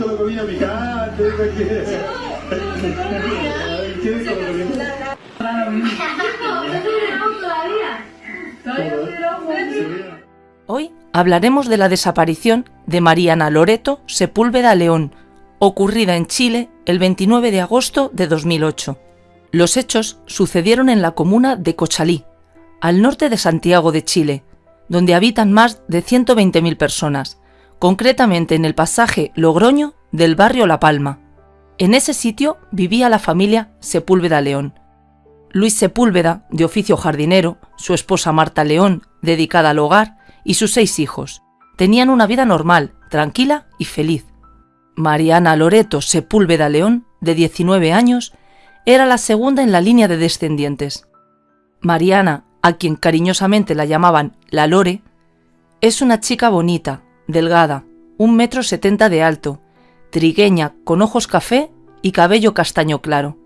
con la comida picante? ¿Qué con la comida? Hoy hablaremos de la desaparición de Mariana Loreto Sepúlveda León, ocurrida en Chile el 29 de agosto de 2008. Los hechos sucedieron en la comuna de Cochalí, al norte de Santiago de Chile, donde habitan más de 120.000 personas, concretamente en el pasaje Logroño del barrio La Palma. En ese sitio vivía la familia Sepúlveda León. Luis Sepúlveda, de oficio jardinero, su esposa Marta León, dedicada al hogar, y sus seis hijos. Tenían una vida normal, tranquila y feliz. Mariana Loreto Sepúlveda León, de 19 años, era la segunda en la línea de descendientes. Mariana, a quien cariñosamente la llamaban la Lore, es una chica bonita, delgada, un metro setenta de alto, trigueña, con ojos café y cabello castaño claro.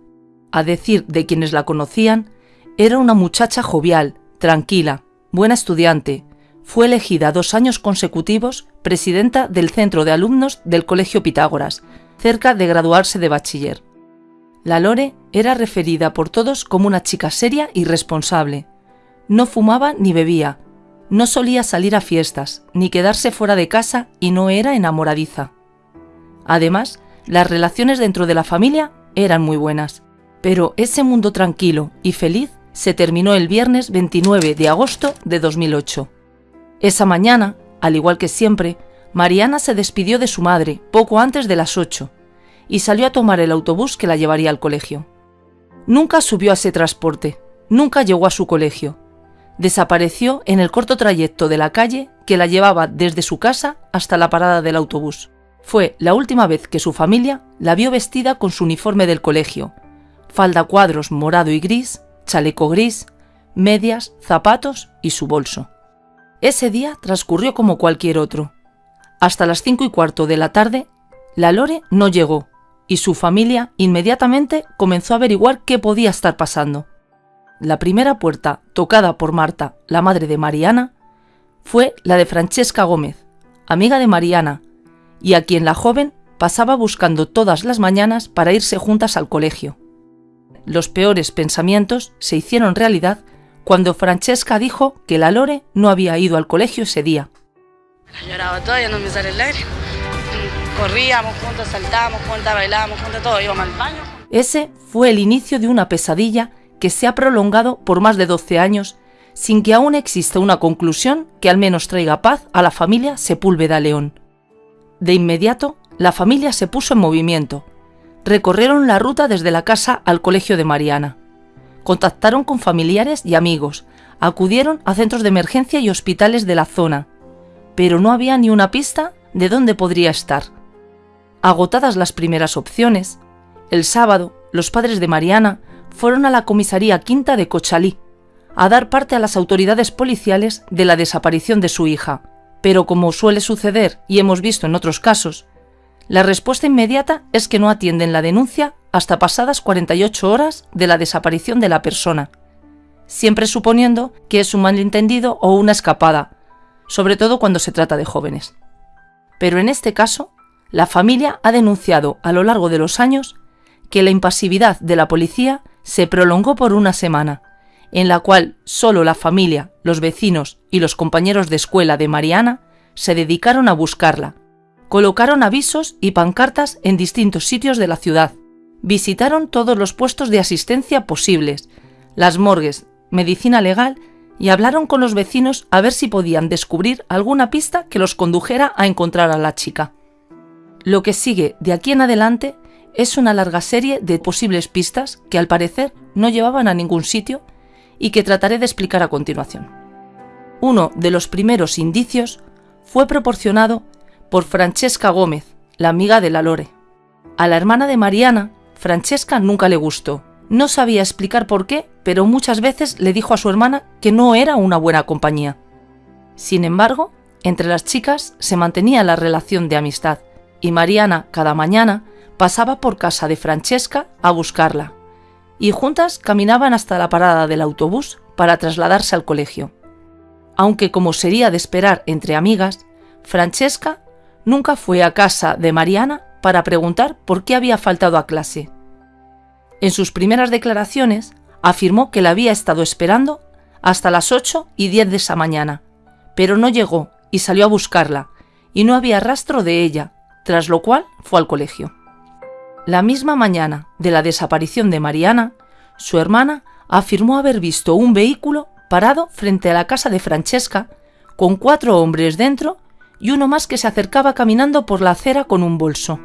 A decir de quienes la conocían, era una muchacha jovial, tranquila, buena estudiante, fue elegida dos años consecutivos presidenta del centro de alumnos del Colegio Pitágoras, cerca de graduarse de bachiller. La Lore era referida por todos como una chica seria y responsable. No fumaba ni bebía, no solía salir a fiestas, ni quedarse fuera de casa y no era enamoradiza. Además, las relaciones dentro de la familia eran muy buenas. Pero ese mundo tranquilo y feliz se terminó el viernes 29 de agosto de 2008. Esa mañana, al igual que siempre, Mariana se despidió de su madre poco antes de las ocho y salió a tomar el autobús que la llevaría al colegio. Nunca subió a ese transporte, nunca llegó a su colegio. Desapareció en el corto trayecto de la calle que la llevaba desde su casa hasta la parada del autobús. Fue la última vez que su familia la vio vestida con su uniforme del colegio, falda cuadros morado y gris, chaleco gris, medias, zapatos y su bolso. Ese día transcurrió como cualquier otro. Hasta las cinco y cuarto de la tarde, la Lore no llegó y su familia inmediatamente comenzó a averiguar qué podía estar pasando. La primera puerta tocada por Marta, la madre de Mariana, fue la de Francesca Gómez, amiga de Mariana, y a quien la joven pasaba buscando todas las mañanas para irse juntas al colegio. Los peores pensamientos se hicieron realidad cuando Francesca dijo que la Lore no había ido al colegio ese día. Lloraba no me sale el aire. Corríamos juntas, saltábamos juntas, bailábamos juntas, todo, íbamos al baño. Ese fue el inicio de una pesadilla que se ha prolongado por más de 12 años sin que aún exista una conclusión que al menos traiga paz a la familia Sepúlveda León. De inmediato, la familia se puso en movimiento. Recorrieron la ruta desde la casa al colegio de Mariana contactaron con familiares y amigos, acudieron a centros de emergencia y hospitales de la zona, pero no había ni una pista de dónde podría estar. Agotadas las primeras opciones, el sábado los padres de Mariana fueron a la comisaría quinta de Cochalí a dar parte a las autoridades policiales de la desaparición de su hija, pero como suele suceder y hemos visto en otros casos, la respuesta inmediata es que no atienden la denuncia hasta pasadas 48 horas de la desaparición de la persona, siempre suponiendo que es un malentendido o una escapada, sobre todo cuando se trata de jóvenes. Pero en este caso, la familia ha denunciado a lo largo de los años que la impasividad de la policía se prolongó por una semana, en la cual solo la familia, los vecinos y los compañeros de escuela de Mariana se dedicaron a buscarla. Colocaron avisos y pancartas en distintos sitios de la ciudad, visitaron todos los puestos de asistencia posibles, las morgues, medicina legal y hablaron con los vecinos a ver si podían descubrir alguna pista que los condujera a encontrar a la chica. Lo que sigue de aquí en adelante es una larga serie de posibles pistas que al parecer no llevaban a ningún sitio y que trataré de explicar a continuación. Uno de los primeros indicios fue proporcionado por Francesca Gómez, la amiga de la Lore. A la hermana de Mariana Francesca nunca le gustó. No sabía explicar por qué, pero muchas veces le dijo a su hermana que no era una buena compañía. Sin embargo, entre las chicas se mantenía la relación de amistad, y Mariana cada mañana pasaba por casa de Francesca a buscarla, y juntas caminaban hasta la parada del autobús para trasladarse al colegio. Aunque como sería de esperar entre amigas, Francesca nunca fue a casa de Mariana para preguntar por qué había faltado a clase. En sus primeras declaraciones afirmó que la había estado esperando hasta las 8 y 10 de esa mañana, pero no llegó y salió a buscarla, y no había rastro de ella, tras lo cual fue al colegio. La misma mañana de la desaparición de Mariana, su hermana afirmó haber visto un vehículo parado frente a la casa de Francesca, con cuatro hombres dentro y uno más que se acercaba caminando por la acera con un bolso.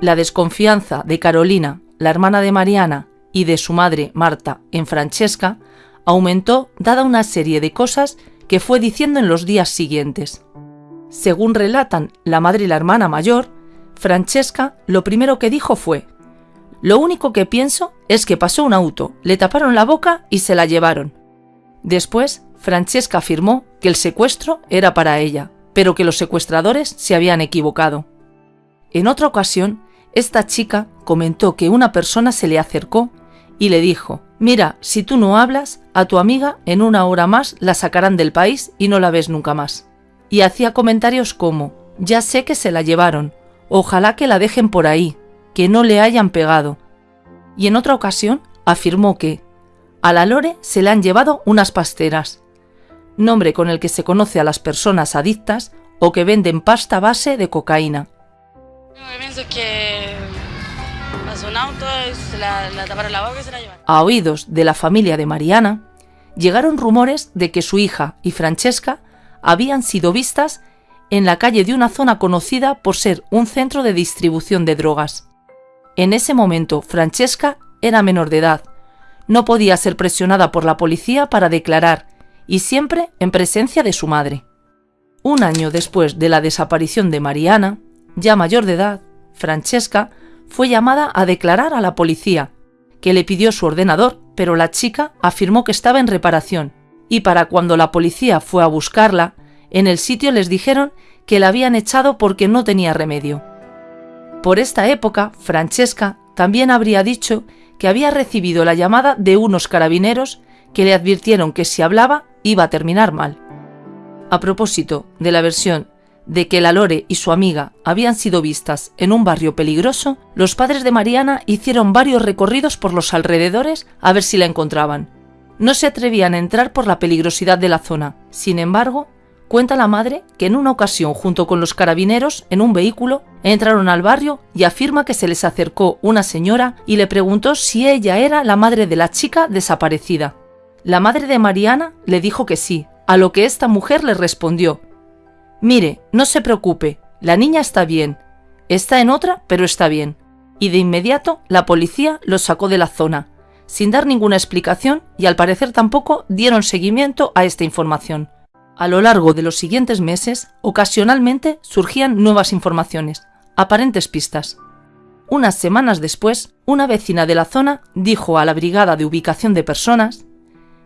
La desconfianza de Carolina, la hermana de Mariana, y de su madre, Marta, en Francesca, aumentó dada una serie de cosas que fue diciendo en los días siguientes. Según relatan la madre y la hermana mayor, Francesca lo primero que dijo fue, Lo único que pienso es que pasó un auto, le taparon la boca y se la llevaron. Después, Francesca afirmó que el secuestro era para ella, pero que los secuestradores se habían equivocado. En otra ocasión, esta chica comentó que una persona se le acercó y le dijo, mira, si tú no hablas, a tu amiga en una hora más la sacarán del país y no la ves nunca más. Y hacía comentarios como, ya sé que se la llevaron, ojalá que la dejen por ahí, que no le hayan pegado. Y en otra ocasión afirmó que, a la Lore se le han llevado unas pasteras, nombre con el que se conoce a las personas adictas o que venden pasta base de cocaína. A oídos de la familia de Mariana, llegaron rumores de que su hija y Francesca habían sido vistas en la calle de una zona conocida por ser un centro de distribución de drogas. En ese momento, Francesca era menor de edad, no podía ser presionada por la policía para declarar y siempre en presencia de su madre. Un año después de la desaparición de Mariana, ya mayor de edad, Francesca fue llamada a declarar a la policía, que le pidió su ordenador, pero la chica afirmó que estaba en reparación, y para cuando la policía fue a buscarla, en el sitio les dijeron que la habían echado porque no tenía remedio. Por esta época, Francesca también habría dicho que había recibido la llamada de unos carabineros que le advirtieron que si hablaba iba a terminar mal. A propósito de la versión de que la Lore y su amiga habían sido vistas en un barrio peligroso, los padres de Mariana hicieron varios recorridos por los alrededores a ver si la encontraban. No se atrevían a entrar por la peligrosidad de la zona. Sin embargo, cuenta la madre que en una ocasión junto con los carabineros en un vehículo entraron al barrio y afirma que se les acercó una señora y le preguntó si ella era la madre de la chica desaparecida. La madre de Mariana le dijo que sí, a lo que esta mujer le respondió Mire, no se preocupe, la niña está bien. Está en otra, pero está bien. Y de inmediato la policía los sacó de la zona, sin dar ninguna explicación y al parecer tampoco dieron seguimiento a esta información. A lo largo de los siguientes meses, ocasionalmente surgían nuevas informaciones, aparentes pistas. Unas semanas después, una vecina de la zona dijo a la Brigada de Ubicación de Personas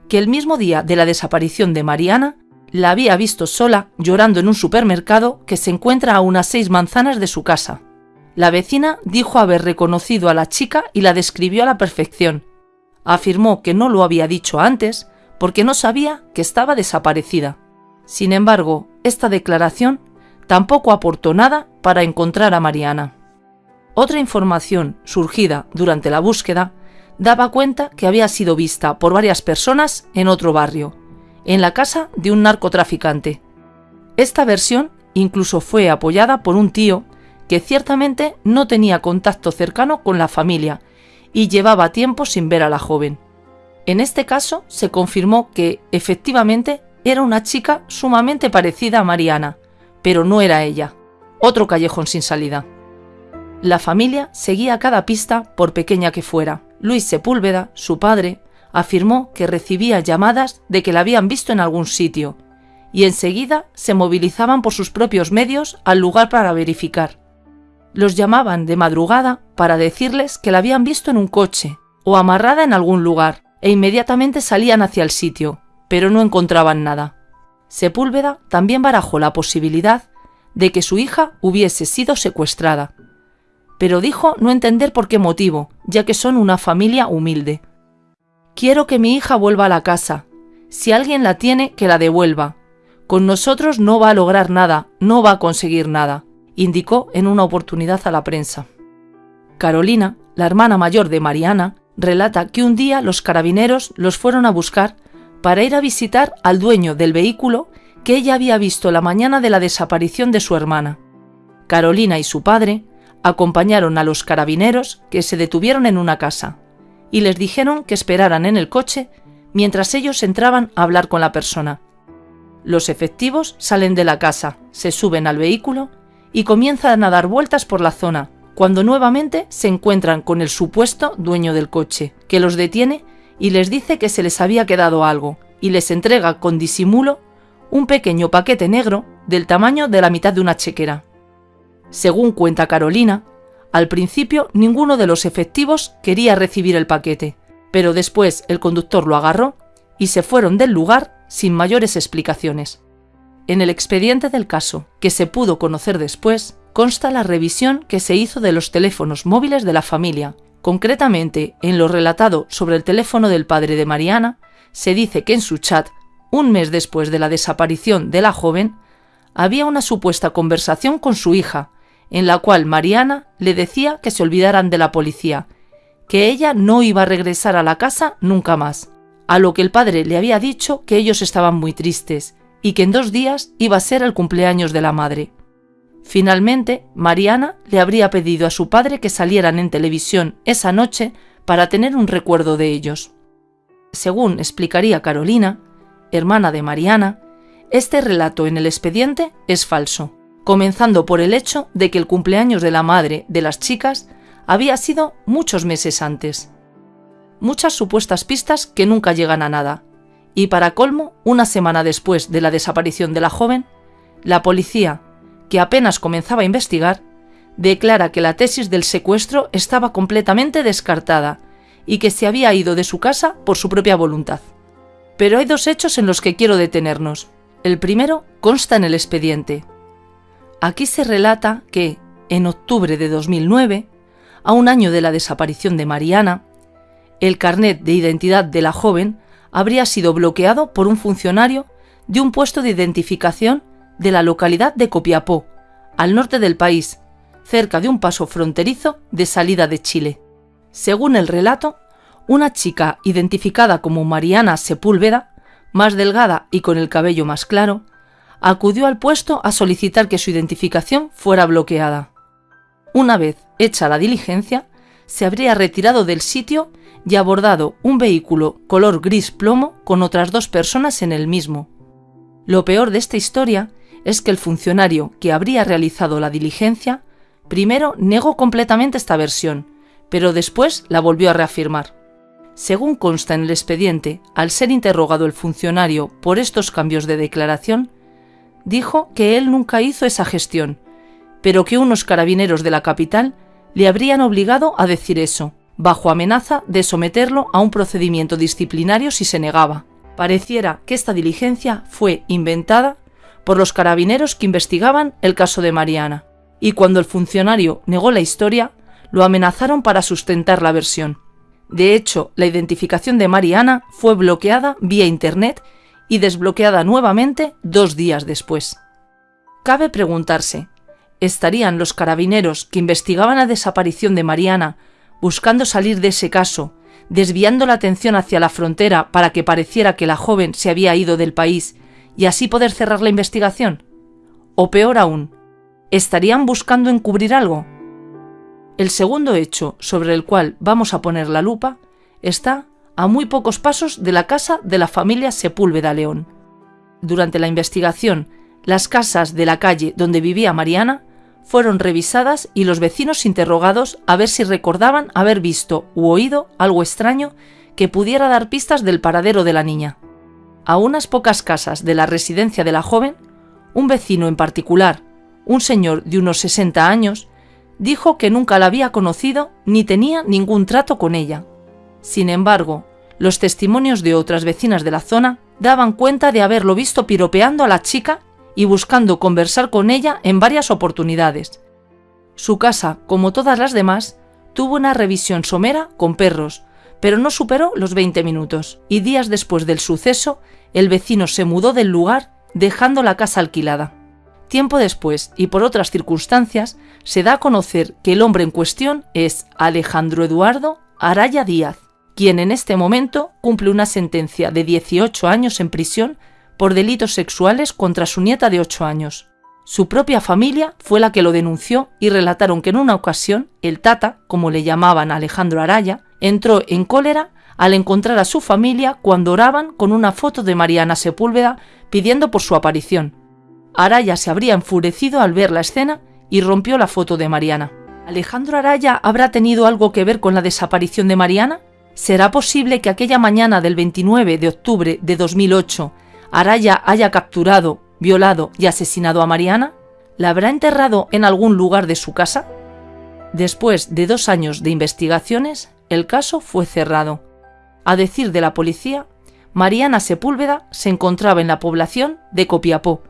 que el mismo día de la desaparición de Mariana la había visto sola llorando en un supermercado que se encuentra a unas seis manzanas de su casa. La vecina dijo haber reconocido a la chica y la describió a la perfección. Afirmó que no lo había dicho antes porque no sabía que estaba desaparecida. Sin embargo, esta declaración tampoco aportó nada para encontrar a Mariana. Otra información surgida durante la búsqueda daba cuenta que había sido vista por varias personas en otro barrio, en la casa de un narcotraficante. Esta versión incluso fue apoyada por un tío que ciertamente no tenía contacto cercano con la familia y llevaba tiempo sin ver a la joven. En este caso se confirmó que efectivamente era una chica sumamente parecida a Mariana, pero no era ella. Otro callejón sin salida. La familia seguía cada pista por pequeña que fuera. Luis Sepúlveda, su padre, afirmó que recibía llamadas de que la habían visto en algún sitio, y enseguida se movilizaban por sus propios medios al lugar para verificar. Los llamaban de madrugada para decirles que la habían visto en un coche o amarrada en algún lugar, e inmediatamente salían hacia el sitio, pero no encontraban nada. Sepúlveda también barajó la posibilidad de que su hija hubiese sido secuestrada, pero dijo no entender por qué motivo, ya que son una familia humilde. Quiero que mi hija vuelva a la casa. Si alguien la tiene, que la devuelva. Con nosotros no va a lograr nada, no va a conseguir nada. indicó en una oportunidad a la prensa. Carolina, la hermana mayor de Mariana, relata que un día los carabineros los fueron a buscar para ir a visitar al dueño del vehículo que ella había visto la mañana de la desaparición de su hermana. Carolina y su padre acompañaron a los carabineros que se detuvieron en una casa y les dijeron que esperaran en el coche mientras ellos entraban a hablar con la persona. Los efectivos salen de la casa, se suben al vehículo y comienzan a dar vueltas por la zona, cuando nuevamente se encuentran con el supuesto dueño del coche, que los detiene y les dice que se les había quedado algo, y les entrega con disimulo un pequeño paquete negro del tamaño de la mitad de una chequera. Según cuenta Carolina, al principio ninguno de los efectivos quería recibir el paquete, pero después el conductor lo agarró y se fueron del lugar sin mayores explicaciones. En el expediente del caso, que se pudo conocer después, consta la revisión que se hizo de los teléfonos móviles de la familia. Concretamente, en lo relatado sobre el teléfono del padre de Mariana, se dice que en su chat, un mes después de la desaparición de la joven, había una supuesta conversación con su hija, en la cual Mariana le decía que se olvidaran de la policía, que ella no iba a regresar a la casa nunca más, a lo que el padre le había dicho que ellos estaban muy tristes y que en dos días iba a ser el cumpleaños de la madre. Finalmente, Mariana le habría pedido a su padre que salieran en televisión esa noche para tener un recuerdo de ellos. Según explicaría Carolina, hermana de Mariana, este relato en el expediente es falso comenzando por el hecho de que el cumpleaños de la madre de las chicas había sido muchos meses antes. Muchas supuestas pistas que nunca llegan a nada. Y para colmo, una semana después de la desaparición de la joven, la policía, que apenas comenzaba a investigar, declara que la tesis del secuestro estaba completamente descartada y que se había ido de su casa por su propia voluntad. Pero hay dos hechos en los que quiero detenernos. El primero consta en el expediente, Aquí se relata que, en octubre de 2009, a un año de la desaparición de Mariana, el carnet de identidad de la joven habría sido bloqueado por un funcionario de un puesto de identificación de la localidad de Copiapó, al norte del país, cerca de un paso fronterizo de salida de Chile. Según el relato, una chica identificada como Mariana Sepúlveda, más delgada y con el cabello más claro, acudió al puesto a solicitar que su identificación fuera bloqueada. Una vez hecha la diligencia, se habría retirado del sitio y abordado un vehículo color gris plomo con otras dos personas en el mismo. Lo peor de esta historia es que el funcionario que habría realizado la diligencia primero negó completamente esta versión, pero después la volvió a reafirmar. Según consta en el expediente, al ser interrogado el funcionario por estos cambios de declaración, dijo que él nunca hizo esa gestión, pero que unos carabineros de la capital le habrían obligado a decir eso, bajo amenaza de someterlo a un procedimiento disciplinario si se negaba. Pareciera que esta diligencia fue inventada por los carabineros que investigaban el caso de Mariana, y cuando el funcionario negó la historia, lo amenazaron para sustentar la versión. De hecho, la identificación de Mariana fue bloqueada vía Internet y desbloqueada nuevamente dos días después. Cabe preguntarse, ¿estarían los carabineros que investigaban la desaparición de Mariana buscando salir de ese caso, desviando la atención hacia la frontera para que pareciera que la joven se había ido del país y así poder cerrar la investigación? O peor aún, ¿estarían buscando encubrir algo? El segundo hecho sobre el cual vamos a poner la lupa está a muy pocos pasos de la casa de la familia Sepúlveda León. Durante la investigación, las casas de la calle donde vivía Mariana fueron revisadas y los vecinos interrogados a ver si recordaban haber visto u oído algo extraño que pudiera dar pistas del paradero de la niña. A unas pocas casas de la residencia de la joven, un vecino en particular, un señor de unos 60 años, dijo que nunca la había conocido ni tenía ningún trato con ella. Sin embargo, los testimonios de otras vecinas de la zona daban cuenta de haberlo visto piropeando a la chica y buscando conversar con ella en varias oportunidades. Su casa, como todas las demás, tuvo una revisión somera con perros, pero no superó los 20 minutos, y días después del suceso, el vecino se mudó del lugar dejando la casa alquilada. Tiempo después, y por otras circunstancias, se da a conocer que el hombre en cuestión es Alejandro Eduardo Araya Díaz, quien en este momento cumple una sentencia de 18 años en prisión por delitos sexuales contra su nieta de 8 años. Su propia familia fue la que lo denunció y relataron que en una ocasión el Tata, como le llamaban Alejandro Araya, entró en cólera al encontrar a su familia cuando oraban con una foto de Mariana Sepúlveda pidiendo por su aparición. Araya se habría enfurecido al ver la escena y rompió la foto de Mariana. ¿Alejandro Araya habrá tenido algo que ver con la desaparición de Mariana? ¿Será posible que aquella mañana del 29 de octubre de 2008 Araya haya capturado, violado y asesinado a Mariana? ¿La habrá enterrado en algún lugar de su casa? Después de dos años de investigaciones, el caso fue cerrado. A decir de la policía, Mariana Sepúlveda se encontraba en la población de Copiapó,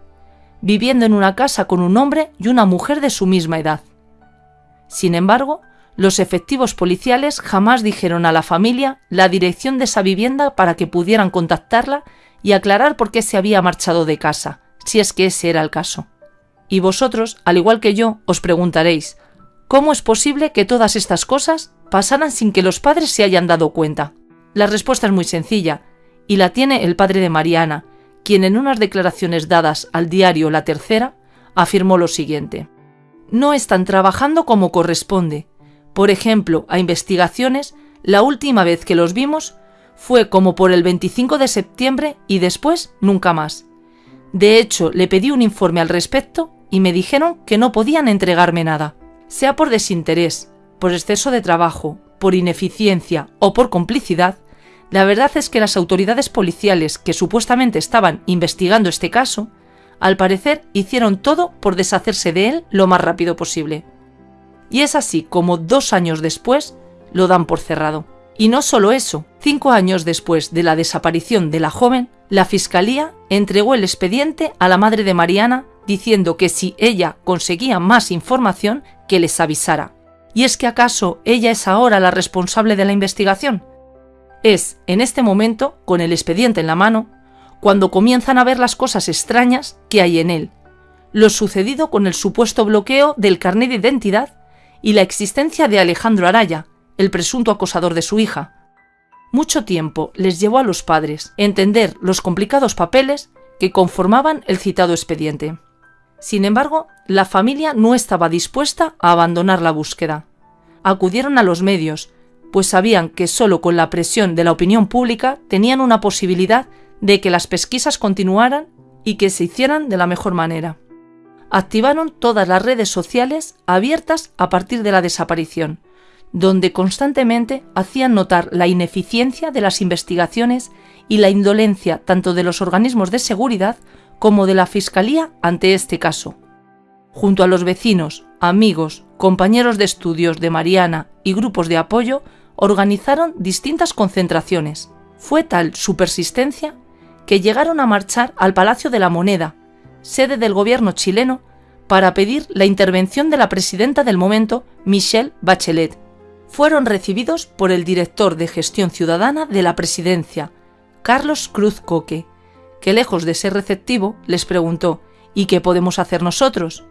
viviendo en una casa con un hombre y una mujer de su misma edad. Sin embargo, los efectivos policiales jamás dijeron a la familia la dirección de esa vivienda para que pudieran contactarla y aclarar por qué se había marchado de casa, si es que ese era el caso. Y vosotros, al igual que yo, os preguntaréis, ¿cómo es posible que todas estas cosas pasaran sin que los padres se hayan dado cuenta? La respuesta es muy sencilla, y la tiene el padre de Mariana, quien en unas declaraciones dadas al diario La Tercera afirmó lo siguiente. No están trabajando como corresponde, por ejemplo, a investigaciones, la última vez que los vimos fue como por el 25 de septiembre y después nunca más. De hecho, le pedí un informe al respecto y me dijeron que no podían entregarme nada. Sea por desinterés, por exceso de trabajo, por ineficiencia o por complicidad, la verdad es que las autoridades policiales que supuestamente estaban investigando este caso, al parecer hicieron todo por deshacerse de él lo más rápido posible y es así como dos años después lo dan por cerrado. Y no solo eso, cinco años después de la desaparición de la joven, la Fiscalía entregó el expediente a la madre de Mariana diciendo que si ella conseguía más información, que les avisara. ¿Y es que acaso ella es ahora la responsable de la investigación? Es, en este momento, con el expediente en la mano, cuando comienzan a ver las cosas extrañas que hay en él. Lo sucedido con el supuesto bloqueo del carnet de identidad y la existencia de Alejandro Araya, el presunto acosador de su hija. Mucho tiempo les llevó a los padres entender los complicados papeles que conformaban el citado expediente. Sin embargo, la familia no estaba dispuesta a abandonar la búsqueda. Acudieron a los medios, pues sabían que solo con la presión de la opinión pública tenían una posibilidad de que las pesquisas continuaran y que se hicieran de la mejor manera activaron todas las redes sociales abiertas a partir de la desaparición, donde constantemente hacían notar la ineficiencia de las investigaciones y la indolencia tanto de los organismos de seguridad como de la Fiscalía ante este caso. Junto a los vecinos, amigos, compañeros de estudios de Mariana y grupos de apoyo, organizaron distintas concentraciones. Fue tal su persistencia que llegaron a marchar al Palacio de la Moneda, sede del gobierno chileno, para pedir la intervención de la presidenta del momento, Michelle Bachelet. Fueron recibidos por el director de gestión ciudadana de la presidencia, Carlos Cruz Coque, que lejos de ser receptivo les preguntó ¿Y qué podemos hacer nosotros?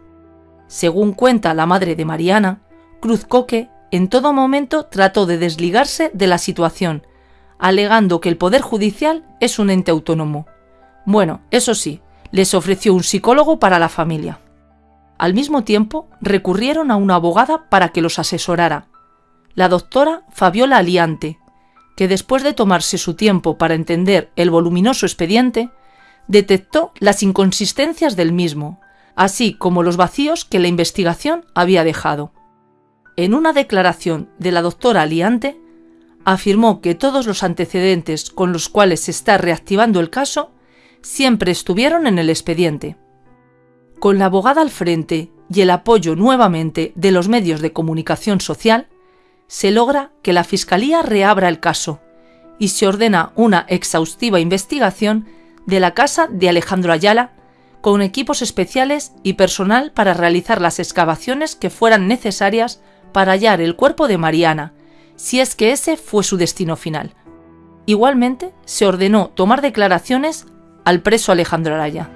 Según cuenta la madre de Mariana, Cruz Coque en todo momento trató de desligarse de la situación, alegando que el Poder Judicial es un ente autónomo. Bueno, eso sí, les ofreció un psicólogo para la familia. Al mismo tiempo, recurrieron a una abogada para que los asesorara, la doctora Fabiola Aliante, que después de tomarse su tiempo para entender el voluminoso expediente, detectó las inconsistencias del mismo, así como los vacíos que la investigación había dejado. En una declaración de la doctora Aliante, afirmó que todos los antecedentes con los cuales se está reactivando el caso siempre estuvieron en el expediente. Con la abogada al frente y el apoyo nuevamente de los medios de comunicación social, se logra que la Fiscalía reabra el caso y se ordena una exhaustiva investigación de la casa de Alejandro Ayala con equipos especiales y personal para realizar las excavaciones que fueran necesarias para hallar el cuerpo de Mariana, si es que ese fue su destino final. Igualmente, se ordenó tomar declaraciones al preso Alejandro Araya.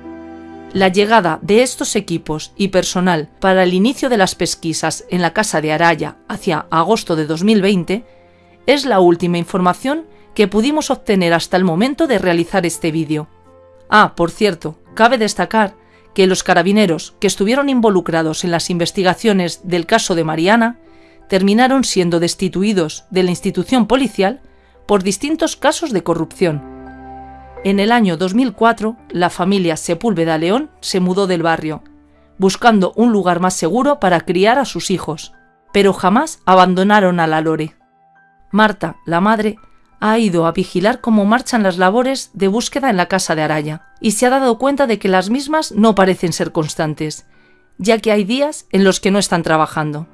La llegada de estos equipos y personal para el inicio de las pesquisas en la casa de Araya hacia agosto de 2020 es la última información que pudimos obtener hasta el momento de realizar este vídeo. Ah, por cierto, cabe destacar que los carabineros que estuvieron involucrados en las investigaciones del caso de Mariana terminaron siendo destituidos de la institución policial por distintos casos de corrupción. En el año 2004, la familia Sepúlveda León se mudó del barrio, buscando un lugar más seguro para criar a sus hijos, pero jamás abandonaron a la Lore. Marta, la madre, ha ido a vigilar cómo marchan las labores de búsqueda en la casa de Araya y se ha dado cuenta de que las mismas no parecen ser constantes, ya que hay días en los que no están trabajando.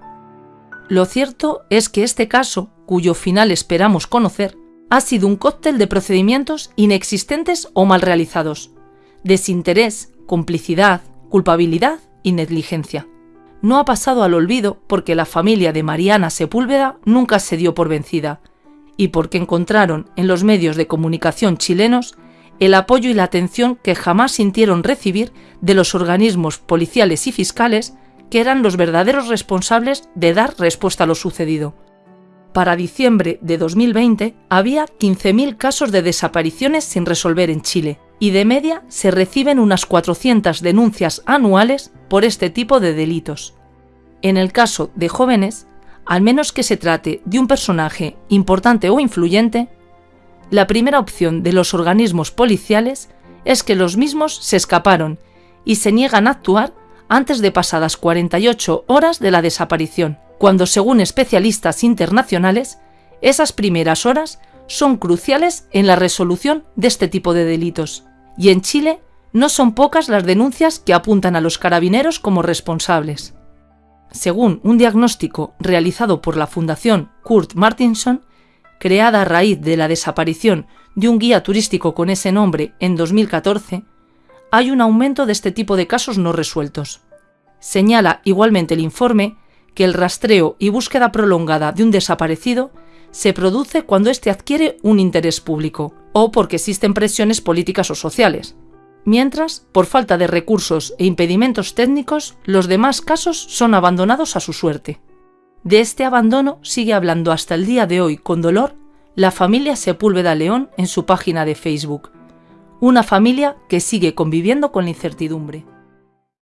Lo cierto es que este caso, cuyo final esperamos conocer, ha sido un cóctel de procedimientos inexistentes o mal realizados, desinterés, complicidad, culpabilidad y negligencia. No ha pasado al olvido porque la familia de Mariana Sepúlveda nunca se dio por vencida y porque encontraron en los medios de comunicación chilenos el apoyo y la atención que jamás sintieron recibir de los organismos policiales y fiscales que eran los verdaderos responsables de dar respuesta a lo sucedido. Para diciembre de 2020 había 15.000 casos de desapariciones sin resolver en Chile y de media se reciben unas 400 denuncias anuales por este tipo de delitos. En el caso de jóvenes, al menos que se trate de un personaje importante o influyente, la primera opción de los organismos policiales es que los mismos se escaparon y se niegan a actuar antes de pasadas 48 horas de la desaparición, cuando según especialistas internacionales, esas primeras horas son cruciales en la resolución de este tipo de delitos. Y en Chile no son pocas las denuncias que apuntan a los carabineros como responsables. Según un diagnóstico realizado por la Fundación Kurt Martinson, creada a raíz de la desaparición de un guía turístico con ese nombre en 2014, hay un aumento de este tipo de casos no resueltos. Señala igualmente el informe que el rastreo y búsqueda prolongada de un desaparecido se produce cuando éste adquiere un interés público o porque existen presiones políticas o sociales, mientras, por falta de recursos e impedimentos técnicos, los demás casos son abandonados a su suerte. De este abandono sigue hablando hasta el día de hoy con dolor la familia Sepúlveda León en su página de Facebook, una familia que sigue conviviendo con la incertidumbre.